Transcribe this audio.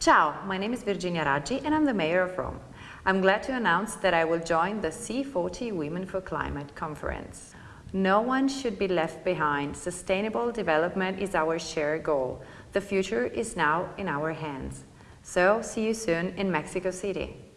Ciao, my name is Virginia Raggi and I'm the Mayor of Rome. I'm glad to announce that I will join the C40 Women for Climate conference. No one should be left behind. Sustainable development is our shared goal. The future is now in our hands. So, see you soon in Mexico City.